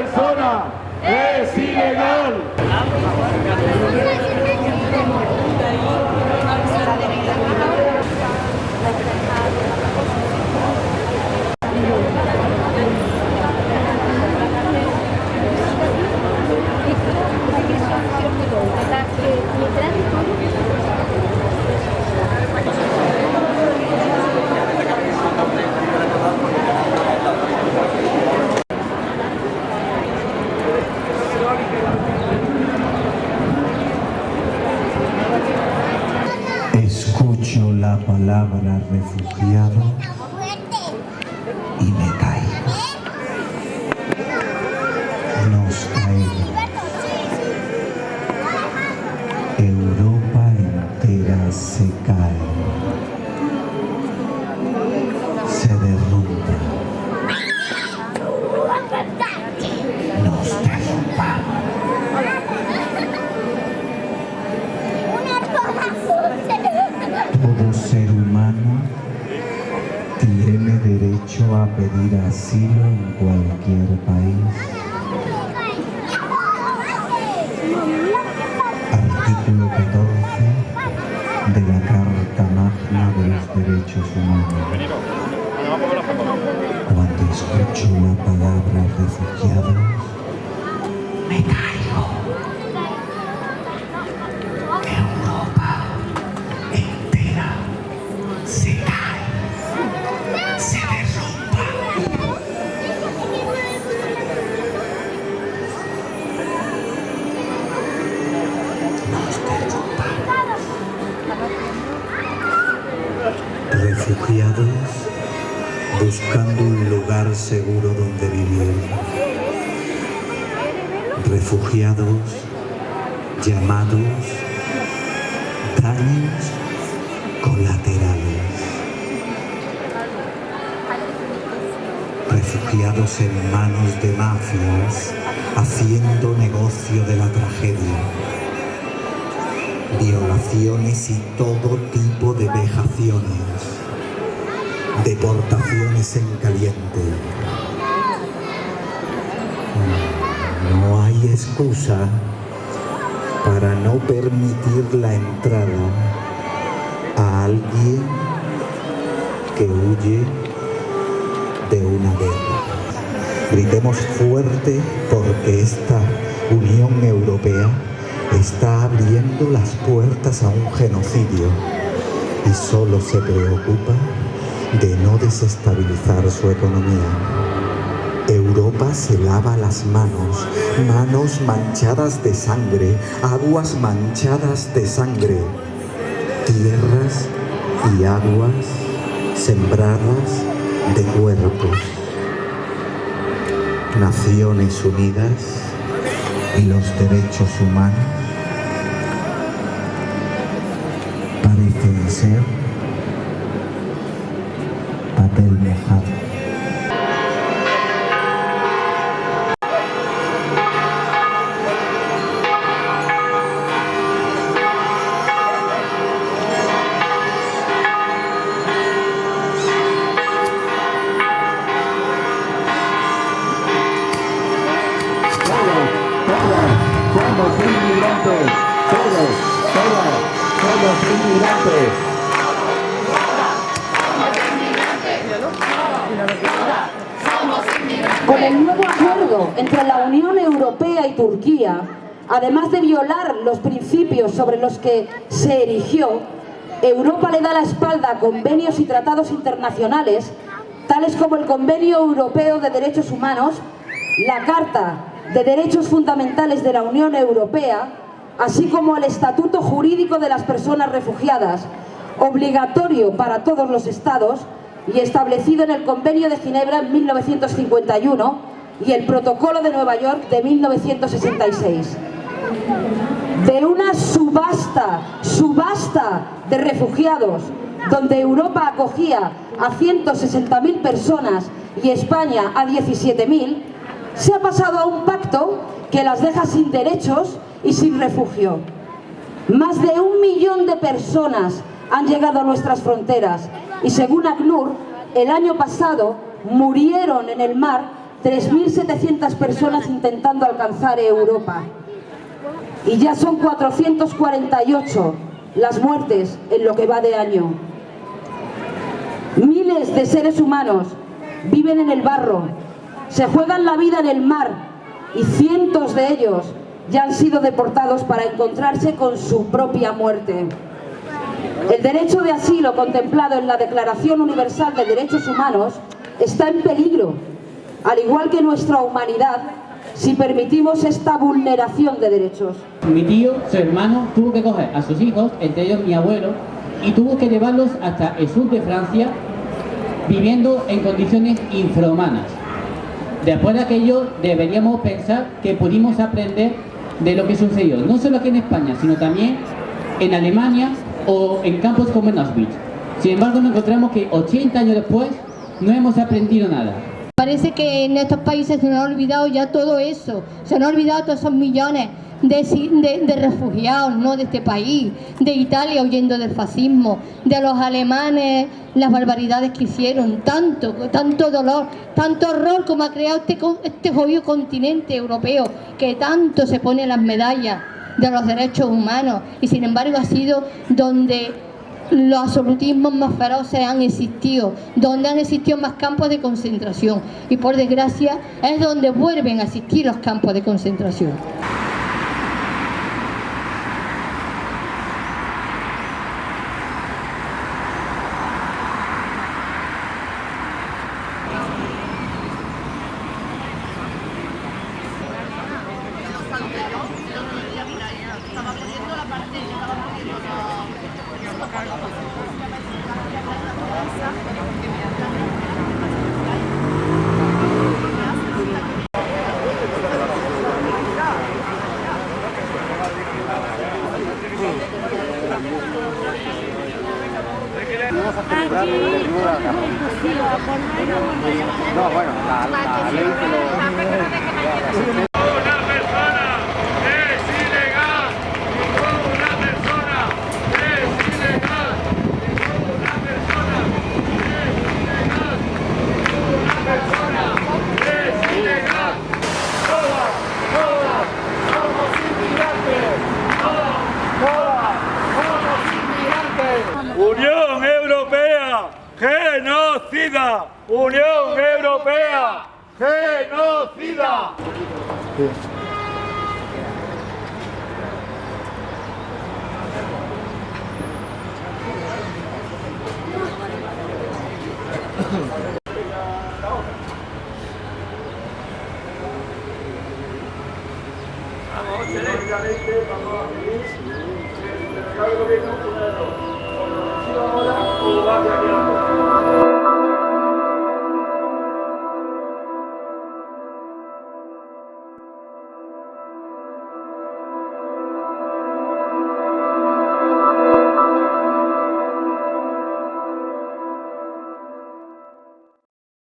persona es ilegal. Escucho la palabra refugiado y me a pedir asilo en cualquier país. Artículo 14 de la Carta Magna de los Derechos Humanos. Cuando escucho la palabra refugiados, me caigo. Seguro donde vivir. Refugiados llamados daños colaterales. Refugiados en manos de mafias haciendo negocio de la tragedia. Violaciones y todo tipo de vejaciones. Deportaciones en caliente. No hay excusa para no permitir la entrada a alguien que huye de una guerra. Gritemos fuerte porque esta Unión Europea está abriendo las puertas a un genocidio y solo se preocupa de no desestabilizar su economía. Europa se lava las manos, manos manchadas de sangre, aguas manchadas de sangre, tierras y aguas sembradas de cuerpos. Naciones Unidas y los derechos humanos parecen ser mojado. Somos inmigrantes, todos, todas, somos inmigrantes. El nuevo acuerdo entre la Unión Europea y Turquía, además de violar los principios sobre los que se erigió, Europa le da la espalda a convenios y tratados internacionales, tales como el Convenio Europeo de Derechos Humanos, la Carta de Derechos Fundamentales de la Unión Europea, así como el Estatuto Jurídico de las Personas Refugiadas, obligatorio para todos los Estados y establecido en el Convenio de Ginebra en 1951 y el Protocolo de Nueva York de 1966. De una subasta, subasta de refugiados, donde Europa acogía a 160.000 personas y España a 17.000, se ha pasado a un pacto que las deja sin derechos y sin refugio. Más de un millón de personas han llegado a nuestras fronteras y según ACNUR, el año pasado murieron en el mar 3.700 personas intentando alcanzar Europa. Y ya son 448 las muertes en lo que va de año. Miles de seres humanos viven en el barro, se juegan la vida en el mar y cientos de ellos ya han sido deportados para encontrarse con su propia muerte. El derecho de asilo contemplado en la Declaración Universal de Derechos Humanos está en peligro, al igual que nuestra humanidad, si permitimos esta vulneración de derechos. Mi tío, su hermano, tuvo que coger a sus hijos, entre ellos mi abuelo, y tuvo que llevarlos hasta el sur de Francia, viviendo en condiciones infrahumanas. Después de aquello, deberíamos pensar que pudimos aprender de lo que sucedió, no solo aquí en España, sino también en Alemania o en campos como en Auschwitz. Sin embargo, nos encontramos que 80 años después no hemos aprendido nada. Parece que en estos países se nos ha olvidado ya todo eso, se nos ha olvidado todos esos millones de, refugiados ¿no? de este país, de Italia huyendo del fascismo, de los alemanes, las barbaridades que hicieron, tanto, tanto dolor, tanto horror como ha creado este, este jodido continente europeo que tanto se pone las medallas de los derechos humanos y sin embargo ha sido donde los absolutismos más feroces han existido, donde han existido más campos de concentración y por desgracia es donde vuelven a existir los campos de concentración. No, bueno, la, la ley se lo... Unión Europea, genocida. Unión Europea, genocida. Vamos,